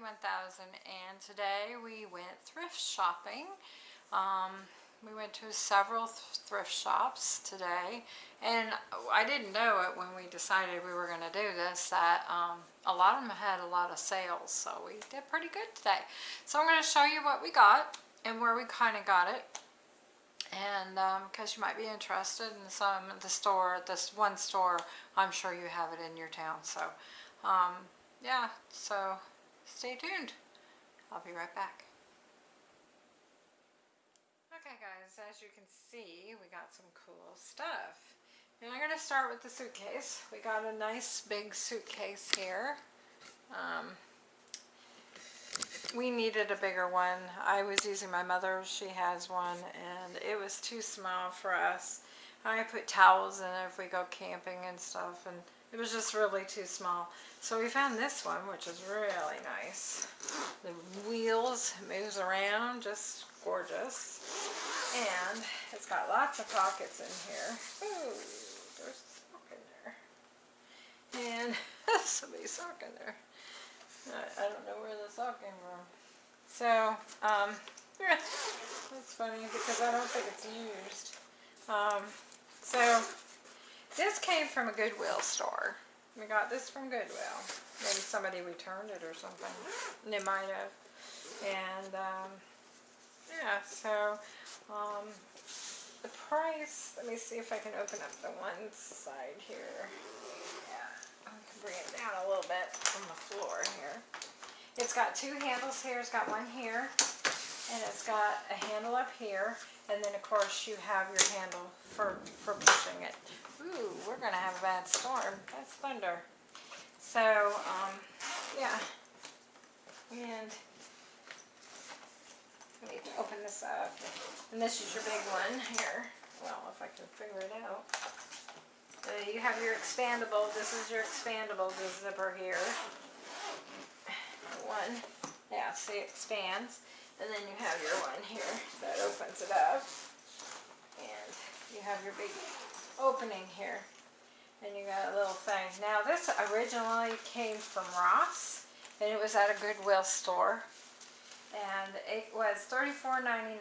Kathy 1000 and today we went thrift shopping. Um, we went to several th thrift shops today and I didn't know it when we decided we were going to do this that um, a lot of them had a lot of sales so we did pretty good today. So I'm going to show you what we got and where we kind of got it and because um, you might be interested in some the store this one store I'm sure you have it in your town so um, yeah so stay tuned. I'll be right back. Okay guys as you can see we got some cool stuff. And I'm gonna start with the suitcase. We got a nice big suitcase here. Um, we needed a bigger one. I was using my mother's, she has one, and it was too small for us. I put towels in it if we go camping and stuff, and it was just really too small. So we found this one, which is really nice. The wheels moves around, just gorgeous. And it's got lots of pockets in here. Ooh, there's a sock in there. And somebody's sock in there. I, I don't know where the sock came from. So, um, that's funny because I don't think it's used. Um, so, this came from a Goodwill store. We got this from Goodwill. Maybe somebody returned it or something. They might have. And, um, yeah, so, um, the price, let me see if I can open up the one side here Yeah, I can bring it down a little bit from the floor here. It's got two handles here. It's got one here, and it's got a handle up here, and then of course you have your handle for, for pushing it. Going to have a bad storm. That's thunder. So, um, yeah. And I need to open this up. And this is your big one here. Well, if I can figure it out. Uh, you have your expandable. This is your expandable zipper here. One. Yeah, see it expands. And then you have your one here that opens it up. And you have your big opening here. And you got a little thing. Now this originally came from Ross. And it was at a Goodwill store. And it was $34.99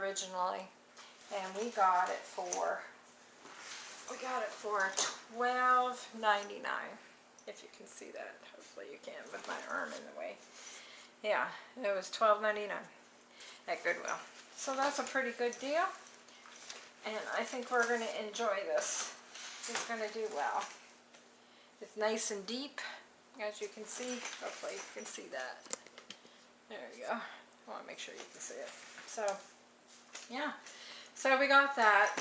originally. And we got it for we got it for $12.99. If you can see that. Hopefully you can with my arm in the way. Yeah, it was $12.99 at Goodwill. So that's a pretty good deal. And I think we're going to enjoy this. It's going to do well. It's nice and deep, as you can see. Hopefully you can see that. There you go. I want to make sure you can see it. So, yeah. So we got that.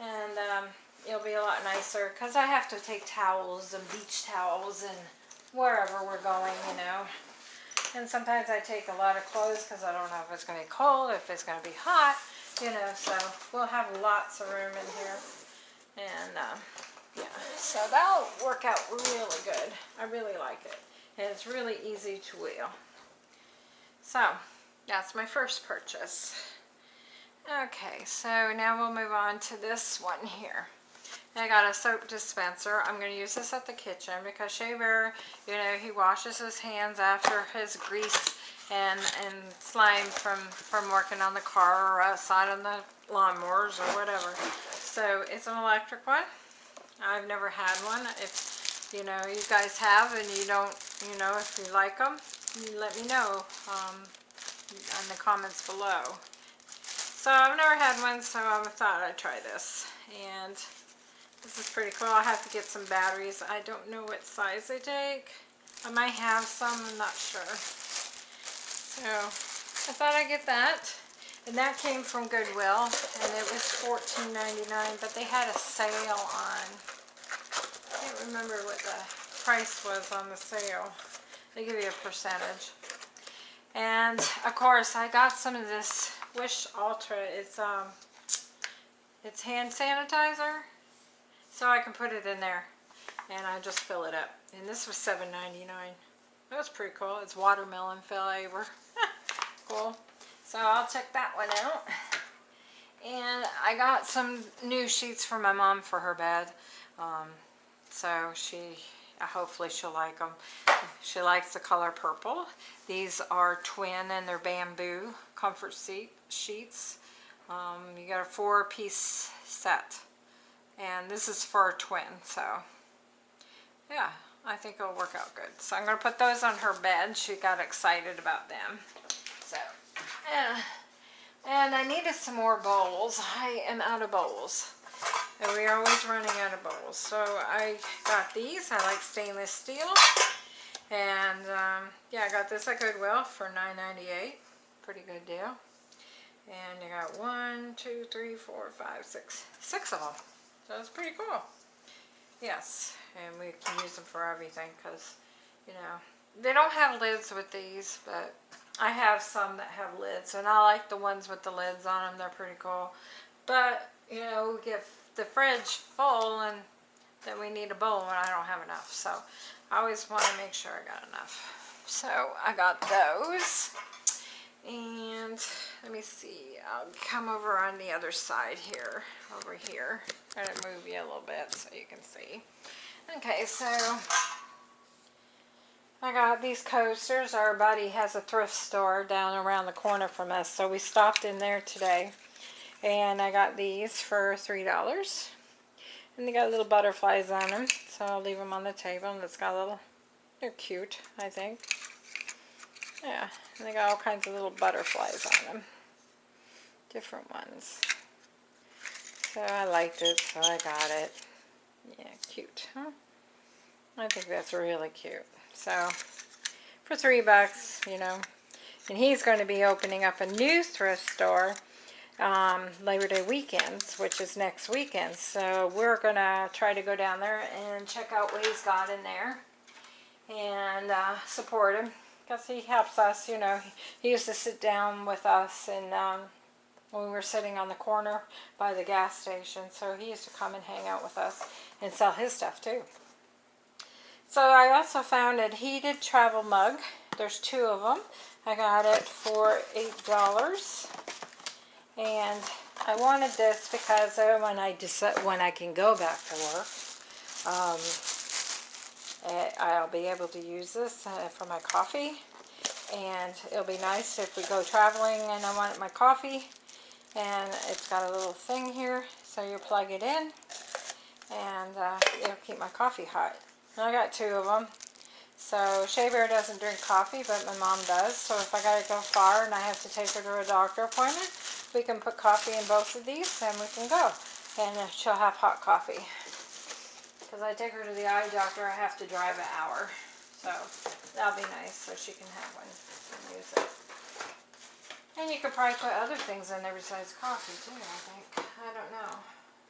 And, um, it'll be a lot nicer because I have to take towels and beach towels and wherever we're going, you know. And sometimes I take a lot of clothes because I don't know if it's going to be cold, if it's going to be hot, you know. So we'll have lots of room in here. And um, yeah, so that'll work out really good. I really like it. And it's really easy to wheel. So that's my first purchase. Okay, so now we'll move on to this one here. I got a soap dispenser. I'm going to use this at the kitchen because Shea Bear, you know, he washes his hands after his grease and, and slime from, from working on the car or outside on the lawnmowers or whatever. So it's an electric one. I've never had one. If, you know, you guys have and you don't, you know, if you like them, you let me know um, in the comments below. So I've never had one, so I thought I'd try this. And this is pretty cool. i have to get some batteries. I don't know what size they take. I might have some, I'm not sure. So, I thought I'd get that. And that came from Goodwill, and it was $14.99, but they had a sale on. I can't remember what the price was on the sale. They give you a percentage. And, of course, I got some of this Wish Ultra. It's, um, it's hand sanitizer. So I can put it in there and I just fill it up. And this was $7.99. That was pretty cool. It's watermelon flavor. cool. So I'll check that one out. And I got some new sheets for my mom for her bed. Um, so she hopefully she'll like them. She likes the color purple. These are twin and they're bamboo comfort seat sheets. Um, you got a four piece set. And this is for a twin, so yeah, I think it'll work out good. So I'm going to put those on her bed. She got excited about them. So. And I needed some more bowls. I am out of bowls. And we're always running out of bowls. So I got these. I like stainless steel. And um, yeah, I got this at Goodwill for $9.98. Pretty good deal. And you got one, two, three, four, five, six, six of them. So it's pretty cool. Yes, and we can use them for everything because, you know, they don't have lids with these, but I have some that have lids, and I like the ones with the lids on them. They're pretty cool. But, you know, we get the fridge full, and then we need a bowl, and I don't have enough. So I always want to make sure I got enough. So I got those. And let me see, I'll come over on the other side here, over here. Going to move you a little bit so you can see. Okay, so I got these coasters. Our buddy has a thrift store down around the corner from us, so we stopped in there today. And I got these for $3. And they got little butterflies on them, so I'll leave them on the table. And it's got a little, they're cute, I think. Yeah, and they got all kinds of little butterflies on them. Different ones. So I liked it, so I got it. Yeah, cute, huh? I think that's really cute. So, for three bucks, you know. And he's going to be opening up a new thrift store um, Labor Day weekends, which is next weekend. So we're going to try to go down there and check out what he's got in there and uh, support him because he helps us, you know. He used to sit down with us and um, when we were sitting on the corner by the gas station. So he used to come and hang out with us and sell his stuff too. So I also found a heated travel mug. There's two of them. I got it for $8. And I wanted this because when I decide, when I can go back to work, um, Eh, I'll be able to use this uh, for my coffee and it'll be nice if we go traveling and I want my coffee and it's got a little thing here so you plug it in and uh, it'll keep my coffee hot. I got two of them. So Shea Bear doesn't drink coffee but my mom does so if I gotta go far and I have to take her to a doctor appointment we can put coffee in both of these and we can go and she'll have hot coffee. Because I take her to the eye doctor, I have to drive an hour. So that'll be nice so she can have one and use it. And you could probably put other things in there besides coffee too, I think. I don't know.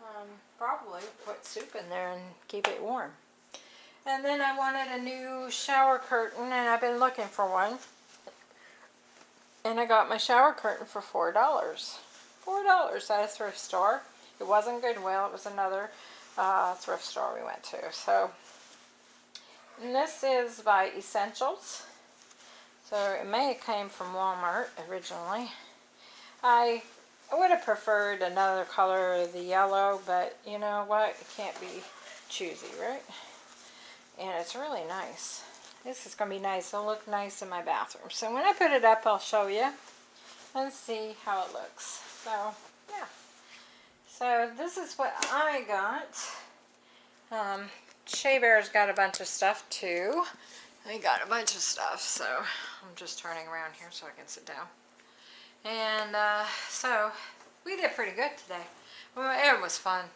Um, probably put soup in there and keep it warm. And then I wanted a new shower curtain and I've been looking for one. And I got my shower curtain for $4. $4 at a thrift store. It wasn't Goodwill, it was another uh, thrift store we went to. So this is by Essentials. So it may have came from Walmart originally. I, I would have preferred another color, the yellow, but you know what? It can't be choosy, right? And it's really nice. This is going to be nice. It'll look nice in my bathroom. So when I put it up, I'll show you and see how it looks. So, yeah. So this is what I got. Um, Shea Bear's got a bunch of stuff too. I got a bunch of stuff, so I'm just turning around here so I can sit down. And uh, so we did pretty good today. Well, it was fun.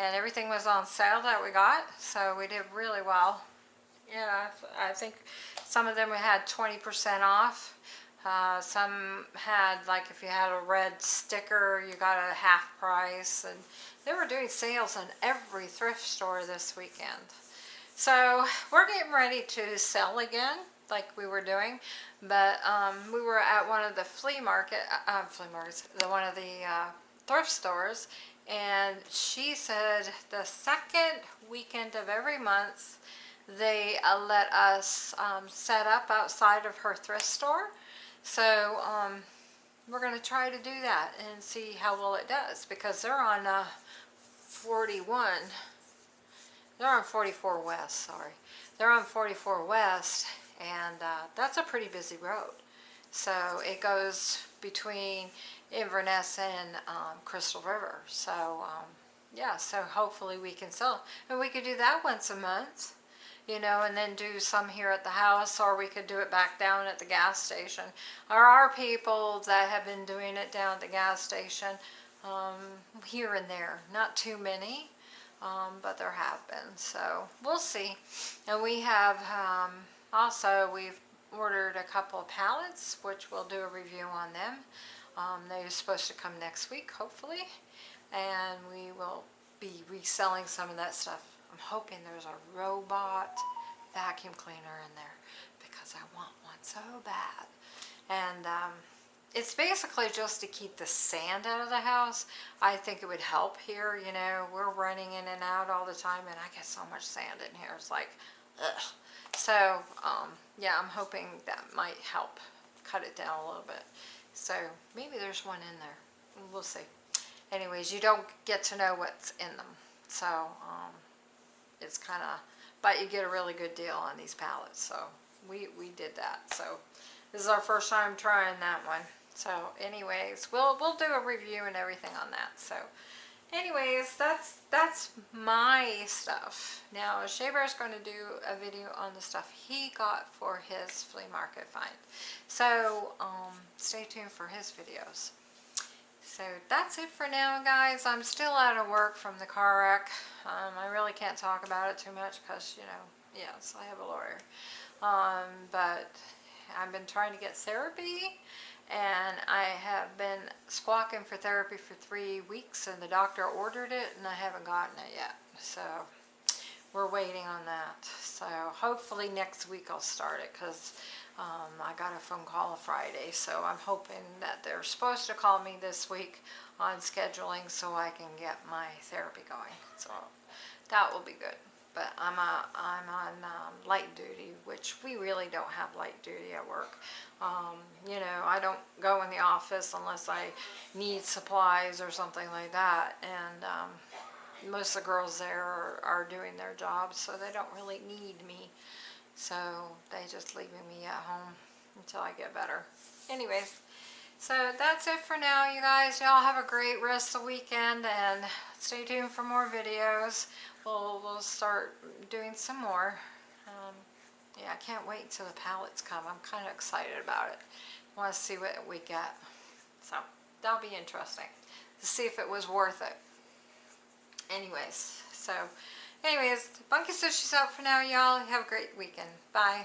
And everything was on sale that we got, so we did really well. Yeah, I think some of them we had 20% off. Uh, some had, like if you had a red sticker, you got a half price. And they were doing sales in every thrift store this weekend. So we're getting ready to sell again, like we were doing. But um, we were at one of the flea market, uh, flea markets, the one of the uh, thrift stores. And she said the second weekend of every month, they uh, let us um, set up outside of her thrift store so um, we're going to try to do that and see how well it does because they're on uh, 41 they're on 44 West, sorry. They're on 44 West, and uh, that's a pretty busy road. So it goes between Inverness and um, Crystal River. So um, yeah, so hopefully we can sell. And we could do that once a month, you know, and then do some here at the house, or we could do it back down at the gas station. There are people that have been doing it down at the gas station um, here and there, not too many. Um, but there have been, so we'll see. And we have um, also, we've ordered a couple pallets, which we'll do a review on them. Um, they're supposed to come next week, hopefully, and we will be reselling some of that stuff. I'm hoping there's a robot vacuum cleaner in there because I want one so bad. And um, it's basically just to keep the sand out of the house. I think it would help here, you know, we're running in and out all the time and I get so much sand in here. It's like, ugh. So, um, yeah, I'm hoping that might help cut it down a little bit. So maybe there's one in there. We'll see. Anyways, you don't get to know what's in them. So, um, it's kind of, but you get a really good deal on these pallets. So we, we did that. So this is our first time trying that one. So anyways, we'll, we'll do a review and everything on that. So anyways, that's, that's my stuff. Now Shea is going to do a video on the stuff he got for his flea market find. So um, stay tuned for his videos. So that's it for now, guys. I'm still out of work from the car wreck. Um, I really can't talk about it too much because, you know, yes, I have a lawyer. Um, but I've been trying to get therapy and I have been squawking for therapy for three weeks and the doctor ordered it and I haven't gotten it yet. So we're waiting on that. So hopefully next week I'll start it because um, I got a phone call Friday. So I'm hoping that they're supposed to call me this week on scheduling so I can get my therapy going. So that will be good but I'm, a, I'm on um, light duty, which we really don't have light duty at work. Um, you know, I don't go in the office unless I need supplies or something like that, and um, most of the girls there are, are doing their jobs, so they don't really need me. So they just leaving me at home until I get better. Anyways, so that's it for now, you guys. Y'all have a great rest of the weekend, and stay tuned for more videos we'll, we'll start doing some more. Um, yeah, I can't wait until the pallets come. I'm kind of excited about it. want to see what we get. So that'll be interesting to see if it was worth it. Anyways, so anyways, Bunky says she's out for now, y'all. Have a great weekend. Bye.